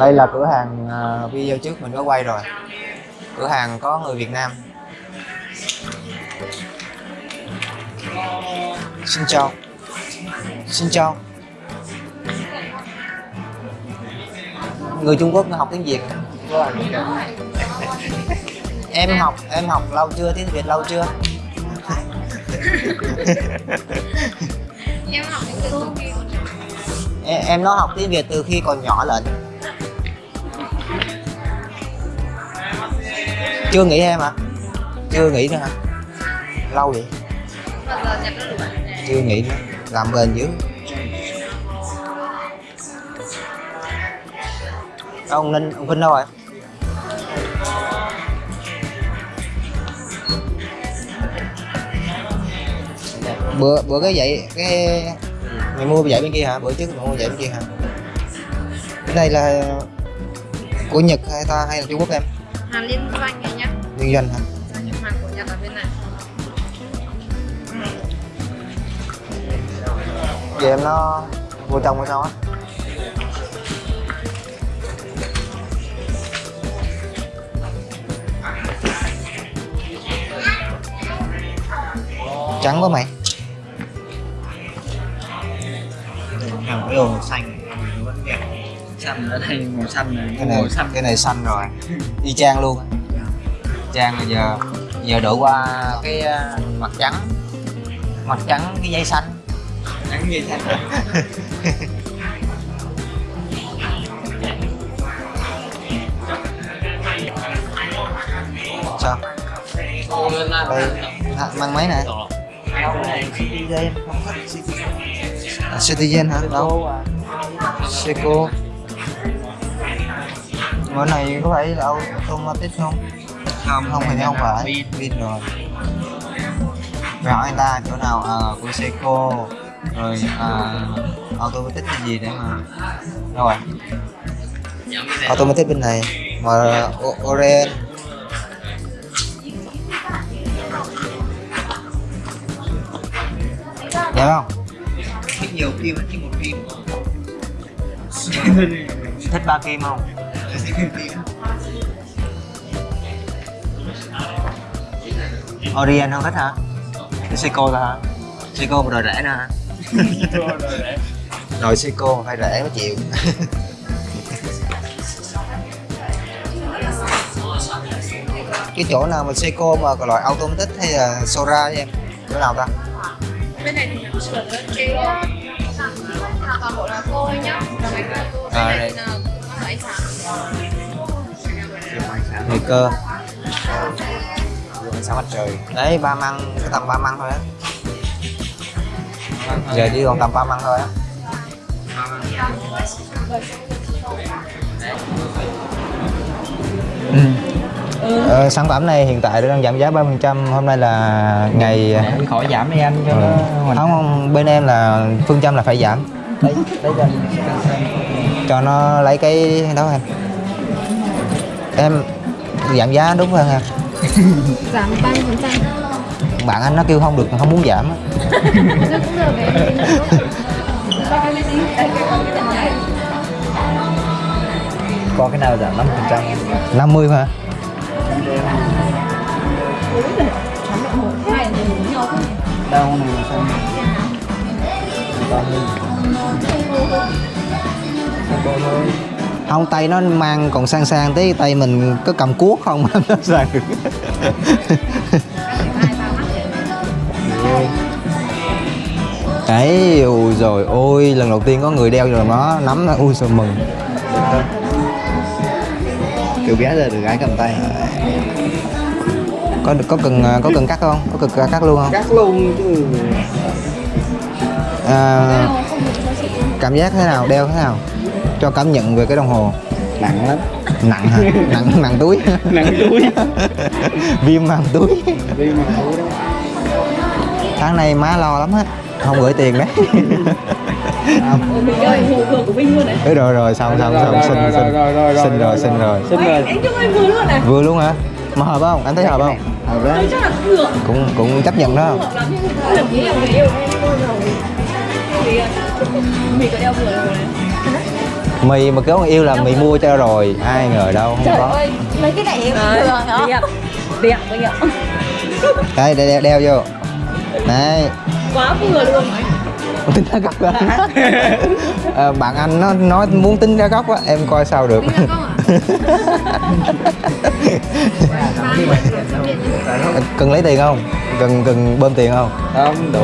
đây là cửa hàng à, video trước mình có quay rồi. Cửa hàng có người Việt Nam. Xin chào. Xin chào. Người Trung Quốc học tiếng Việt. Em học em học lâu chưa? Tiếng Việt lâu chưa? Em học từ khi còn nhỏ em, em nó học tiếng Việt từ khi còn nhỏ lận chưa nghỉ em hả chưa nghỉ nữa hả? Lâu vậy? Chưa nghỉ nữa. Làm bền dữ. Ông ninh, ông vinh đâu rồi bữa bữa cái vậy cái mày mua vậy bên kia hả? Bữa trước mày mua vậy bên kia hả? Cái này là của nhật hay ta, hay là trung quốc em? Hàng liên doanh này nhá. Liên doanh hả? Nhập hàng của nhật ở bên này. Vậy em nó vô trong hay sao á. Trắng quá mày. Hàng cái đồ màu xanh xanh ở đây màu xanh này. Cái này màu xanh cái này xanh rồi. Y chang luôn. Á. chang bây giờ giờ đổi qua cái ờ, mặt trắng. Mặt trắng cái dây xanh. Trắng như xanh. Sao? Đây. À, mang đâu này citizen à, citizen hả? Đâu? Seco bữa này có phải là automatic không? Không không thì không phải. Pin pin rồi. Hỏi anh ta chỗ nào? À, của seco rồi à, automatic cái gì để mà? Rồi. Automatic bên này. Mà orange Hiểu không? thích nhiều phim thích một phim. Thích ba kim không? Orient không thích hả? Seiko hả? Seiko mà rồi rẻ hả? Rồi Seiko phải rẻ mới chịu Cái chỗ nào mà Seiko mà có loại automatic hay là Sora với em? Chỗ nào ta? bên này thì cái toàn bộ là cô nhá là mấy cái cô bên À, này là ánh Người cơ. Ánh sáng mặt trời. Đấy ba măng, cái tầm ba măng thôi á. Giờ chỉ còn tầm ba măng thôi á. Ừ. Ờ, sản phẩm này hiện tại đang giảm giá 30% hôm nay là ngày Để khỏi giảm đi anh cho Ừ. nó không không bên em là phương châm là phải giảm. Đấy đấy cho nó lấy cái đó em em giảm giá đúng hơn em giảm ba mươi phần trăm? Bạn anh nó kêu không được không muốn giảm cũng được có cái nào giảm 5 phần trăm? 50 mà. Đâu này mà xanh không tay nó mang còn sang sang tí tay mình có cầm cuốc không? Nó sang được đấy ui rồi ôi lần đầu tiên có người đeo rồi nó nắm nó. Ui sao mừng. Kiểu bé giờ được gái cầm tay. Có có cần có cần cắt không? Có cần cắt luôn không? Cắt luôn chứ. À, cảm giác thế nào? Đeo thế nào cho cảm nhận về cái đồng hồ. Nặng lắm. Nặng hả? Nặng nặng túi. Nặng túi. Viêm màng túi. Đi mà túi đó. Tháng này má lo lắm á không gửi tiền đấy. Đấy rồi rồi xong xong xong xin xin. xin rồi xin rồi. xin rồi. vừa luôn này. Vừa luôn hả? Mà hợp không? Anh thấy hợp không? hợp là cũng cũng chấp nhận đó. Hợp em mì mà kéo người yêu là mì mua cho rồi ai ngờ đâu không Trời có. ơi, mấy cái này thường hả? Đẹp, đẹp bây giờ đây đeo, đeo vô. Này Quá vừa luôn. Tính ra góc đó Ờ, bạn anh nó nói muốn tính ra góc á em coi sao được. À? cần lấy tiền không? Cần cần bơm tiền không? Không đủ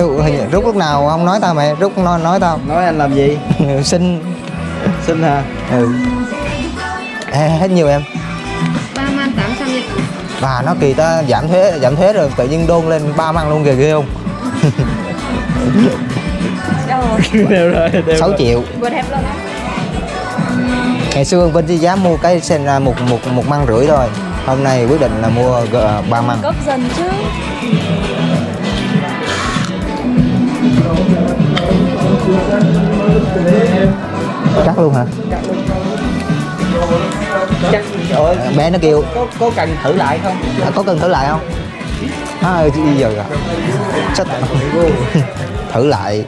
rút, hình rút lúc nào không nói tao mày? Rút nói nói tao. Nói anh làm gì? Xin. Xin hả? Ừ. Ê, hết nhiều em. 3 man 800 nhật và nó kỳ ta giảm thuế giảm thuế rồi tự nhiên đôn lên ba măng luôn kìa ghê không? Đều rồi đều 6 rồi. triệu. Ngày xưa Vinh chỉ dám mua cái sen ra một một một măng rưỡi thôi. Hôm nay quyết định là mua g- ba măng Cấp dần chứ cắt luôn hả? Chắc. Ơi. Bé nó kêu. Có có cần thử lại không? "À, có cần thử lại không? À, bây giờ rồi. Sách. thử lại.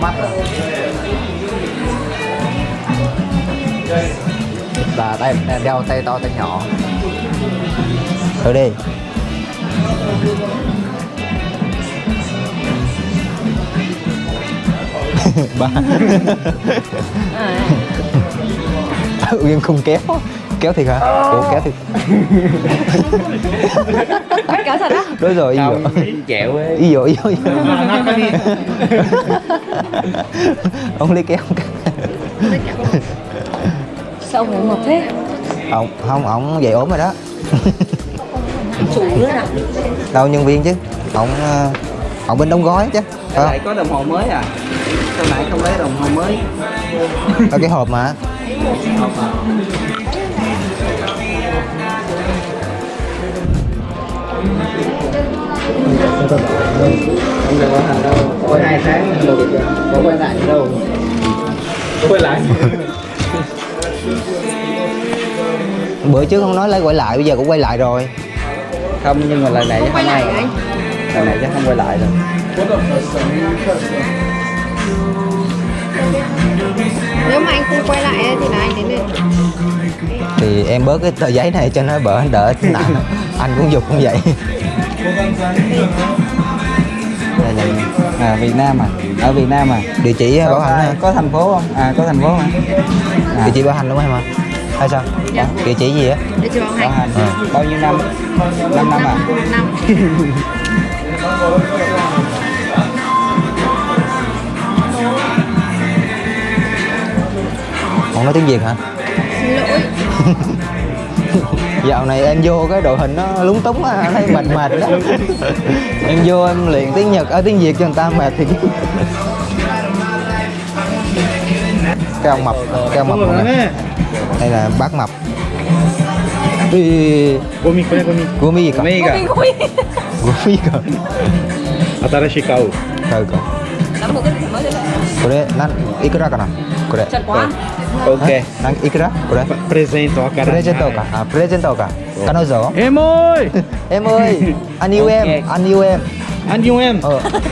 Mắt rồi. Là đây đeo tay to tay nhỏ. Thử đi ba. Tự nhiên không kéo. Kéo thiệt hả? Ủa kéo thiệt. Kéo thật á? Đối rồi không chẹo ấy ý dụ ý dụ. Ý dụ. ông lấy kéo. Không Sao ngủ ngọc thế? Ông không ông dậy ốm rồi đó. Chủ nữa nào đâu nhân viên chứ? Ông ờ, ông bên đóng gói chứ phải lại có đồng hồ mới à sao nãy không lấy đồng hồ mới? Có cái hộp mà. Không được hoàn thành đâu có hai tháng được có quay lại đâu. Quay lại. Bữa trước không nói lấy quay lại bây giờ cũng quay lại rồi. Không nhưng mà lần này chắc quay không lại ai hả anh? lần này chắc không quay lại rồi Nếu mà anh không quay lại ấy, thì là anh đến đây. Thì em bớt cái tờ giấy này cho nó bỡ đỡ nặng. Anh cũng dục cũng vậy. Đây là à Việt Nam à? Ở Việt Nam à? Địa chỉ bảo hành có thành phố không? À có thành phố hả? À, địa chỉ bảo hành đúng không em ạ. Hay sao? Dạ. địa chỉ gì á bảo bảo hành. Hành. À. bao nhiêu năm? 5 năm à? Năm không nói tiếng việt hả Xin lỗi dạo này em vô cái đội hình nó lúng túng á thấy mệt mệt đó em vô em luyện tiếng nhật ở tiếng việt cho người ta mệt thì cái ông mập cái ông mập này. đây là bác mập Ui, ゴミこれゴミ của mi gì cả ゴミが của mi cả 新しい買う thôi これなんいくらかなこれオッケーなんいくらこれプレゼントかプレゼントかあプレゼントか彼女エモいエモいアニウェムアニウェムアニウエム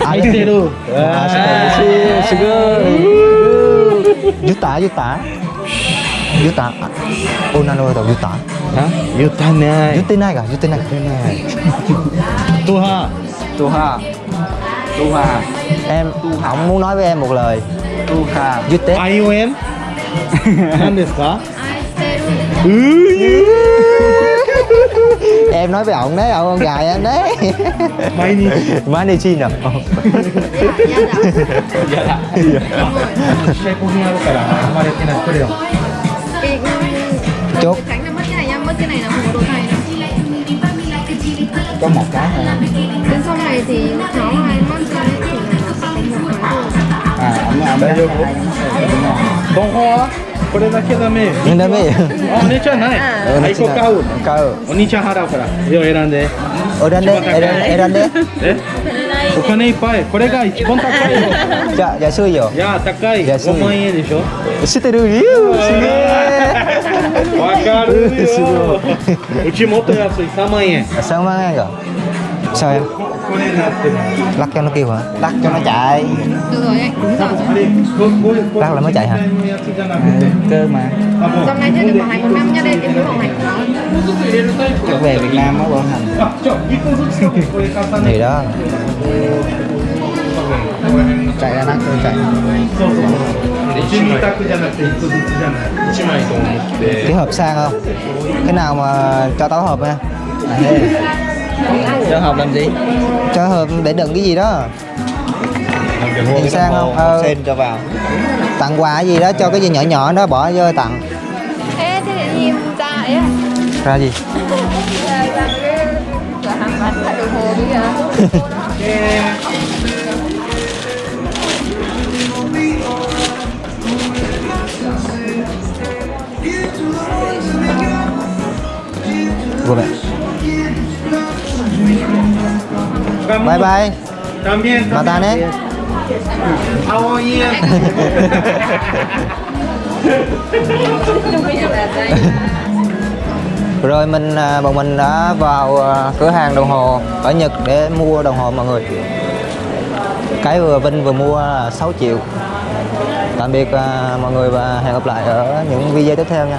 アイてるあすごいすごいユタユタユタ女の子ユタ言ってない言ってないか言ってないか言ってないトハトハ Tu Hà. Em, ông muốn nói với em một lời. Tu Hà Dứt Tết Are you em? Anh desu ừ. ka? em nói với ông đấy ông con gài anh đấy. Mai đi mai đi chi nè. Chúc. có một cái thôi đến sau này thì cháu hai mắt ra thì có một cái thôi à ông nào đấy được không không これだけダメダメお姉ちゃんないあ、こ買う買うお兄ちゃん払うから選んで選んで選んでえお金いっぱいこれが一番高いよ。dạ dạ xưa rồi いや高い。安い。5万円でしょ？知ってる？よすげえわかるよ。うちもっと安い。3万円。sao mang ăn rồi sao em lắc cho nó kêu hả? Lắc cho nó chạy. Đúng rồi. Lắc là mới chạy hả? Ừ, cơ mà. Hôm nay chơi được khoảng hai một năm nha đây đến với này chắc về việt nam á bọn hành. Thì đó. Chạy ra nát rồi chạy. Kết hợp sang không? Cái nào mà cho táo hợp nha cho học làm gì cho hộp để đựng cái gì đó Nhìn sang không? Ờ. sen cho vào tặng quà gì đó cho cái gì nhỏ nhỏ đó bỏ vô tặng Ê, thế để nhìn ra ấy à? ra gì Ra, ra cái cửa hàng bán đồng hồ bây giờ bye bye. También, mata nè. How are you? rồi mình à, bọn mình đã vào à, cửa hàng đồng hồ ở Nhật để mua đồng hồ mọi người. Cái vừa Vinh vừa mua là 6 triệu. Tạm biệt à, mọi người và hẹn gặp lại ở những video tiếp theo nha